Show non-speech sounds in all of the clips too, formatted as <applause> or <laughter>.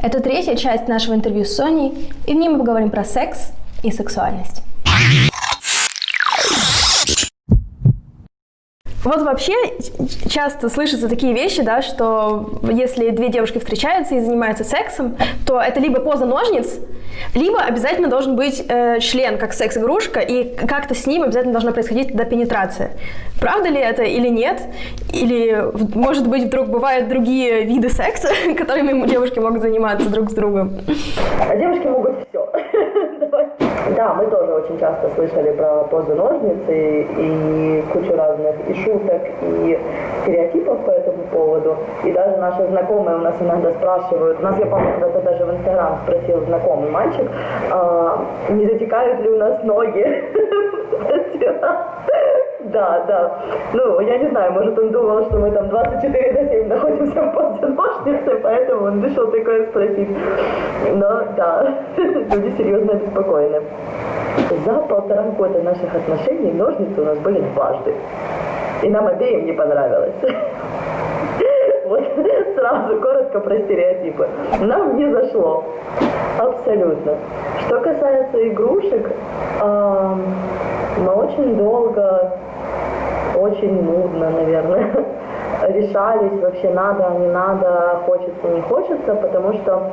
Это третья часть нашего интервью с Соней, и в ней мы поговорим про секс и сексуальность. Вот вообще часто слышатся такие вещи, да, что если две девушки встречаются и занимаются сексом, то это либо поза ножниц, либо обязательно должен быть э, член как секс-игрушка, и как-то с ним обязательно должна происходить тогда пенетрация. Правда ли это или нет? Или, может быть, вдруг бывают другие виды секса, <laughs> которыми девушки могут заниматься друг с другом? А девушки могут все. <laughs> Да, мы тоже очень часто слышали про позу ножницы и кучу разных и шуток, и стереотипов по этому поводу. И даже наши знакомые у нас иногда спрашивают, у нас, я помню, когда-то даже в Инстаграм спросил знакомый мальчик, а, не затекают ли у нас ноги. <laughs> Да, да. Ну, я не знаю, может, он думал, что мы там 24 на 7 находимся в позе ножницы, поэтому он решил такое спросить. Но, да, <laughs> люди серьезно обеспокоены. За полтора года наших отношений ножницы у нас были дважды. И нам обеим не понравилось. <laughs> Сразу коротко про стереотипы. Нам не зашло. Абсолютно. Что касается игрушек, мы очень долго очень нудно, наверное, решались, вообще надо, не надо, хочется, не хочется, потому что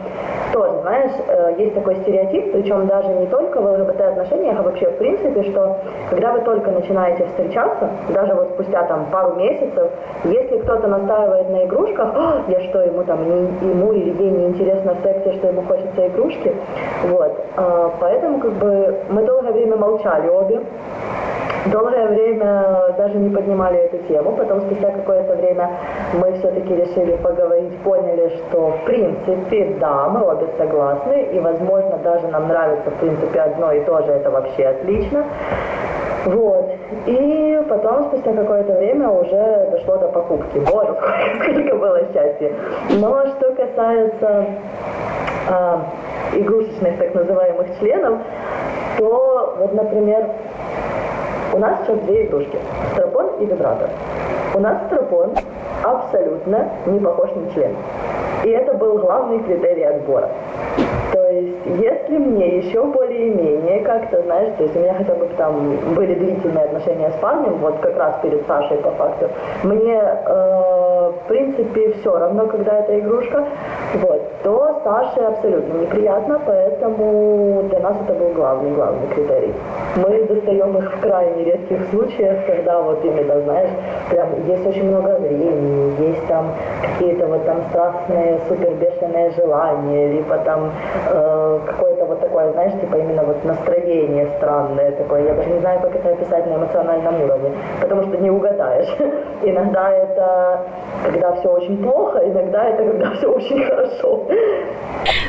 тоже, знаешь, э, есть такой стереотип, причем даже не только в ЛГБТ-отношениях, а вообще в принципе, что когда вы только начинаете встречаться, даже вот спустя там пару месяцев, если кто-то настаивает на игрушках, я что, ему там, не, ему или ей не интересно в сексе, что ему хочется игрушки, вот, а, поэтому как бы мы долгое время молчали обе, Долгое время даже не поднимали эту тему, потом спустя какое-то время мы все-таки решили поговорить, поняли, что в принципе, да, мы обе согласны, и возможно даже нам нравится в принципе одно и то же, это вообще отлично. Вот. И потом, спустя какое-то время, уже дошло до покупки. Боже, сколько, <laughs> было счастья. Но что касается э, игрушечных так называемых членов, то вот, например, у нас сейчас две игрушки. Стропон и вибратор. У нас стропон абсолютно не похож на член. И это был главный критерий отбора. То есть, если мне еще более-менее как-то, знаешь, то есть у меня хотя бы там были длительные отношения с парнем, вот как раз перед Сашей по факту, мне э, в принципе все равно, когда это игрушка, вот, то Саше абсолютно неприятно, поэтому для нас это был главный, главный критерий. Мы достаем их в крайне редких случаях, когда вот именно, знаешь, прям есть очень много времени, есть там какие-то вот там страстные, супер бешеные желания, либо там э, какое-то вот такое, знаешь, типа именно вот настроение странное такое. Я даже не знаю, как это описать на эмоциональном уровне, потому что не угадаешь. <laughs> Иногда это когда все очень плохо, иногда это когда все очень хорошо.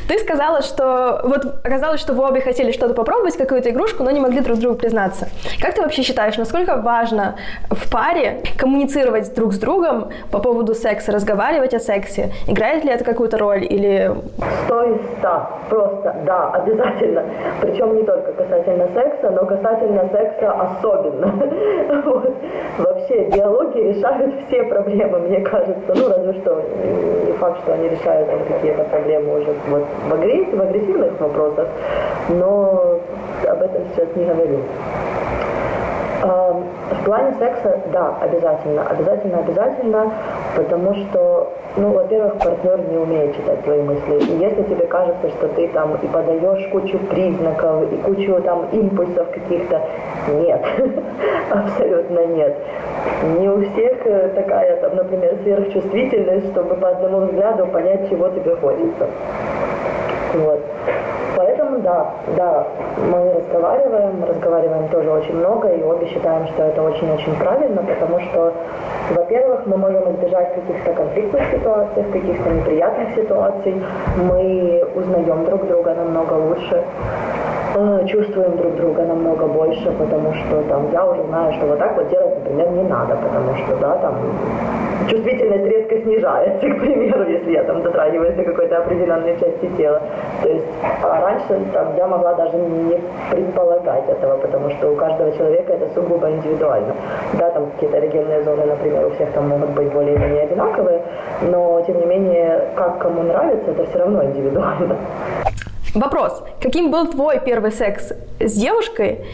Ты сказала, что вот оказалось, что вы обе хотели что-то попробовать, какую-то игрушку, но не могли друг другу признаться. Как ты вообще считаешь, насколько важно в паре коммуницировать друг с другом по поводу секса, разговаривать о сексе? Играет ли это какую-то роль или... Сто из ста. Просто, да, обязательно. Причем не только касательно секса, но касательно секса особенно. <laughs> Вот. Вообще, диалоги решают <laughs> все проблемы, мне кажется. Ну, разве что не факт, что они решают там какие-то проблемы уже вот в, агрессии, в агрессивных вопросах, но об этом сейчас не говорю. В плане секса, да, обязательно, обязательно, обязательно, потому что, ну, во-первых, партнер не умеет читать твои мысли. И если тебе кажется, что ты там и подаешь кучу признаков, и кучу там импульсов каких-то, нет, <laughs> абсолютно нет. Не у всех э, такая, там, например, сверхчувствительность, чтобы по одному взгляду понять, чего тебе хочется. Вот. Поэтому да, да, мы разговариваем, разговариваем тоже очень много, и обе считаем, что это очень-очень правильно, потому что, во-первых, мы можем избежать каких-то конфликтных ситуаций, каких-то неприятных ситуаций, мы узнаем друг друга намного лучше, чувствуем друг друга намного больше, потому что там я уже знаю, что вот так вот делать, например, не надо, потому что, да, там чувствительность резко снижается, <laughs> к примеру, если я там дотрагиваюсь до какой-то определенной части тела. То есть а раньше там, я могла даже не предполагать этого, потому что у каждого человека это сугубо индивидуально. Да, там какие-то эрогенные зоны, например, у всех там могут быть более-менее одинаковые, но тем не менее, как кому нравится, это все равно индивидуально. Вопрос. Каким был твой первый секс с девушкой?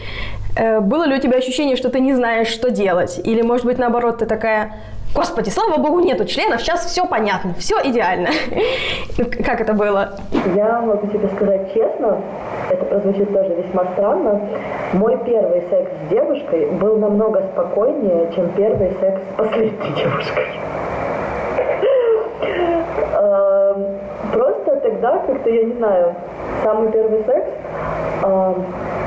Э, было ли у тебя ощущение, что ты не знаешь, что делать? Или, может быть, наоборот, ты такая, Господи, слава богу, нету членов, сейчас все понятно, все идеально. <laughs> Как это было? Я могу тебе сказать честно, это прозвучит тоже весьма странно. Мой первый секс с девушкой был намного спокойнее, чем первый секс с последней <laughs> девушкой. Эм, просто тогда как-то, я не знаю, самый первый секс,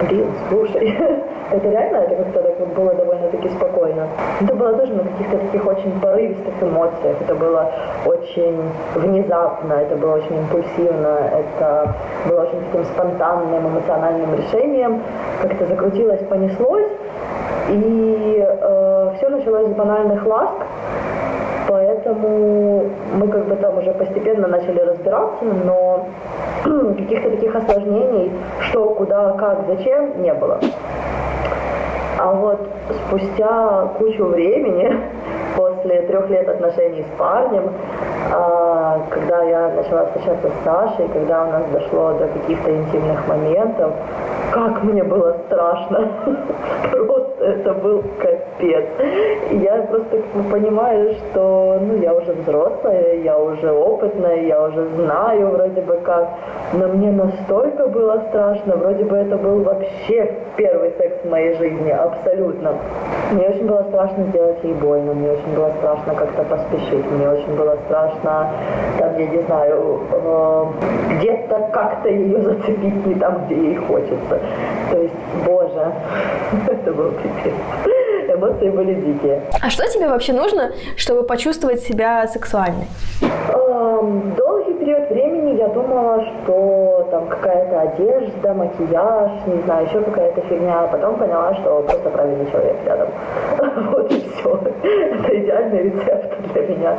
блин, слушай, <laughs> это реально, это как-то так было довольно-таки спокойно. Это было тоже на каких-то таких очень порывистых эмоциях, это было очень внезапно, это было очень импульсивно, это было очень таким спонтанным эмоциональным решением, как-то закрутилось, понеслось, и э, все началось с банальных ласк, Поэтому мы как бы там уже постепенно начали разбираться, но <clears throat> каких-то таких осложнений, что, куда, как, зачем, не было. А вот спустя кучу времени, <laughs> после трех лет отношений с парнем, а, когда я начала встречаться с Сашей, когда у нас дошло до каких-то интимных моментов, как мне было страшно. <laughs> Просто это был капец. Я просто понимаю, что ну, я уже взрослая, я уже опытная, я уже знаю вроде бы как. Но мне настолько было страшно, вроде бы это был вообще первый секс в моей жизни, абсолютно. Мне очень было страшно сделать ей больно, мне очень было страшно как-то поспешить, мне очень было страшно, там, я не знаю, э, где-то как-то ее зацепить не там, где ей хочется. То есть, боже, это был пипец. <laughs> Эмоции были дикие. А что тебе вообще нужно, чтобы почувствовать себя сексуальной? Эм, долгий период времени я думала, что там какая-то одежда, макияж, не знаю, еще какая-то фигня. А потом поняла, что просто правильный человек рядом. <laughs> Вот и все. Это идеальный рецепт для меня.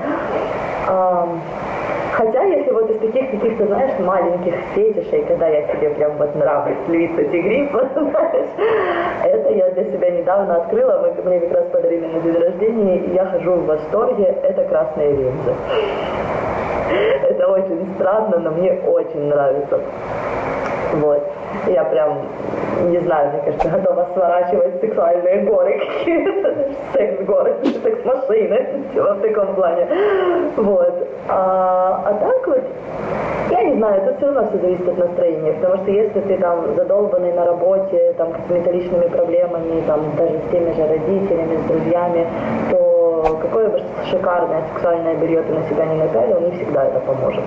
Хотя, если вот из таких каких-то, знаешь, маленьких фетишей, когда я себе прям вот нравлюсь, львица тигрица, знаешь, <laughs> это я для себя недавно открыла, мы, мне как раз подарили на день рождения, и я хожу в восторге, это красные линзы. <laughs> Это очень странно, но мне очень нравится. Вот. Я прям, не знаю, мне кажется, готова сворачивать сексуальные горы какие-то, <laughs> секс-горы, секс-машины, в таком плане. Вот. А, а так вот, я не знаю, это все равно все зависит от настроения, потому что если ты там задолбанный на работе, там какими-то личными проблемами, там даже с теми же родителями, с друзьями, то какое бы шикарное сексуальное белье ты на себя не напялил, не всегда это поможет.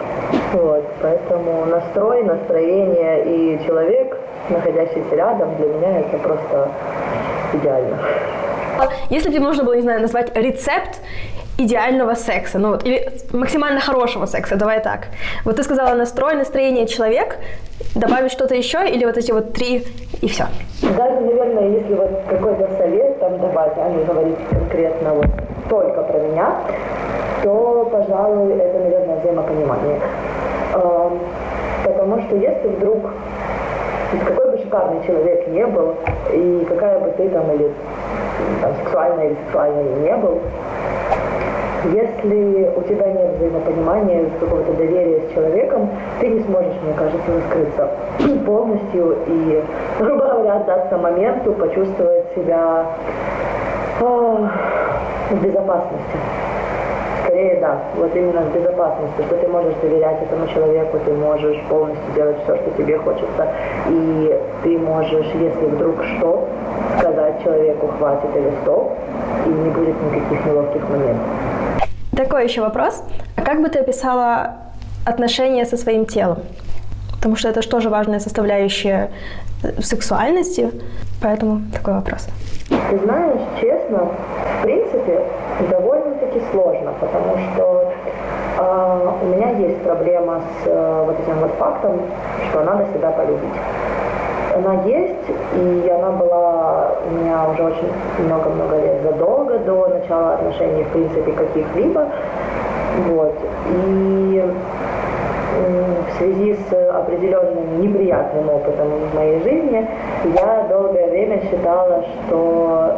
Вот, поэтому настрой, настроение и человек, находящийся рядом, для меня это просто идеально. Если бы тебе нужно было, не знаю, назвать рецепт идеального секса, ну вот, или максимально хорошего секса, давай так. Вот ты сказала настрой, настроение, человек, добавить что-то еще, или вот эти вот три, и все? Даже, наверное, если вот какой-то совет там давать, а не говорить конкретно вот только про меня, то, пожалуй, это, наверное, взаимопонимание. Потому что если вдруг какой бы шикарный человек не был, и какая бы ты там или там, сексуальная или сексуальная не был, если у тебя нет взаимопонимания, какого-то доверия с человеком, ты не сможешь, мне кажется, раскрыться <clears throat> полностью и, грубо говоря, отдаться моменту, почувствовать себя в безопасности. Скорее, да, вот именно в безопасности, что ты можешь доверять этому человеку, ты можешь полностью делать все, что тебе хочется, и ты можешь, если вдруг что, сказать человеку хватит или стоп, и не будет никаких неловких моментов. Такой еще вопрос. А как бы ты описала отношения со своим телом? Потому что это же тоже важная составляющая в сексуальности, поэтому такой вопрос. Ты знаешь, честно, в принципе, довольно-таки сложно, потому что э, у меня есть проблема с э, вот этим вот фактом, что надо себя полюбить она есть, и она была у меня уже очень много-много лет задолго до начала отношений, в принципе, каких-либо. Вот. И связи с определенным неприятным опытом в моей жизни я долгое время считала, что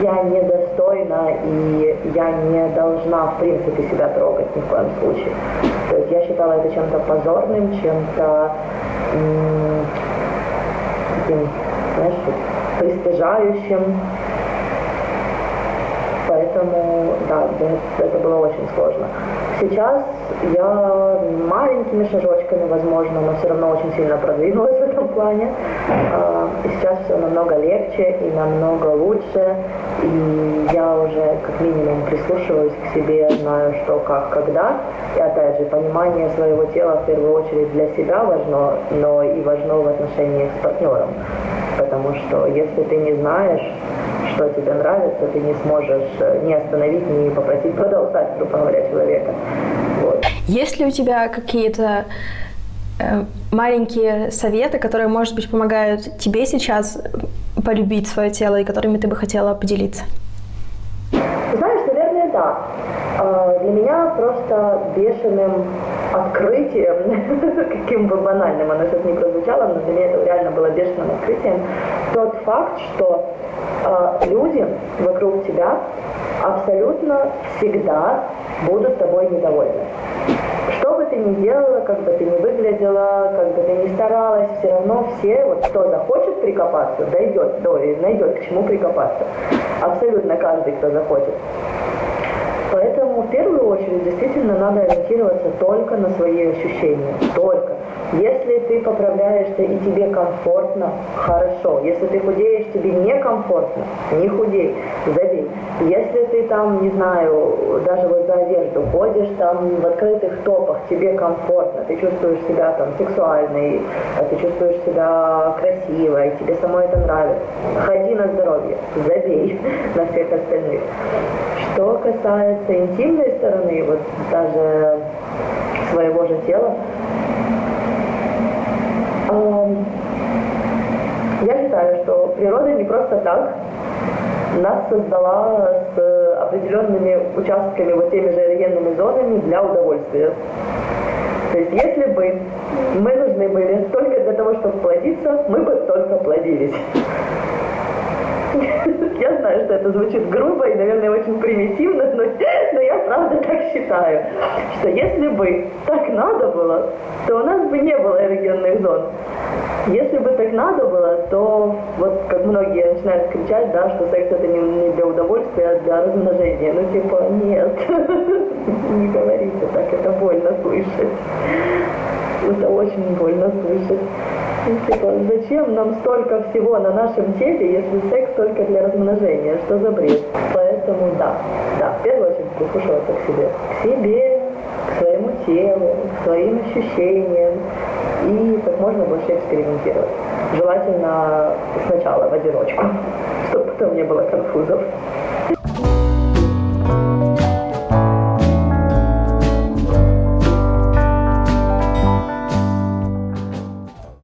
я недостойна и я не должна в принципе себя трогать ни в коем случае. То есть я считала это чем-то позорным, чем-то таким, пристыжающим. Поэтому, да, это было очень сложно. Сейчас я маленькими шажочками, возможно, но все равно очень сильно продвинулась плане. А, и сейчас все намного легче и намного лучше. И я уже как минимум прислушиваюсь к себе, знаю, что, как, когда. И опять же, понимание своего тела в первую очередь для себя важно, но и важно в отношениях с партнером. Потому что если ты не знаешь, что тебе нравится, ты не сможешь э, не остановить, не попросить продолжать, грубо говоря, человека. Вот. Есть ли у тебя какие-то маленькие советы, которые, может быть, помогают тебе сейчас полюбить свое тело и которыми ты бы хотела поделиться? Знаешь, наверное, да. А, для меня просто бешеным открытием, <laughs> каким бы банальным оно сейчас не прозвучало, но для меня это реально было бешеным открытием, тот факт, что э, люди вокруг тебя абсолютно всегда будут тобой недовольны. Что бы ты ни делала, как бы ты ни выглядела, как бы ты ни старалась, все равно все, вот кто захочет прикопаться, дойдет, до, найдет к чему прикопаться. Абсолютно каждый, кто захочет. Поэтому в первую очередь действительно надо ориентироваться только на свои ощущения. Только. Если ты поправляешься и тебе комфортно, хорошо. Если ты худеешь, тебе некомфортно, не худей, забей. Если там, не знаю, даже вот за одежду ходишь там в открытых топах, тебе комфортно, ты чувствуешь себя там сексуальной, а ты чувствуешь себя красивой, тебе самой это нравится, ходи на здоровье, забей <laughs> на всех остальных. Что касается интимной стороны, вот даже своего же тела, я считаю, что природа не просто так нас создала с определенными участками, вот теми же эрогенными зонами для удовольствия. То есть если бы мы нужны были только для того, чтобы плодиться, мы бы только плодились. <laughs> Я знаю, что это звучит грубо и, наверное, очень примитивно, но, но я правда так считаю, что если бы так надо было, то у нас бы не было эрогенных зон. Если бы так надо было, то вот как многие начинают кричать, да, что секс это не, не для удовольствия, а для размножения. Ну типа, нет, <laughs> не говорите так, это больно слышать. Это очень больно слышать. Ну, типа, зачем нам столько всего на нашем теле, если секс только для размножения? Что за бред? Поэтому да, да, в первую очередь прислушиваться к себе. К себе, к своему телу, к своим ощущениям и как можно больше экспериментировать. Желательно сначала в одиночку, <laughs> чтобы потом не было конфузов.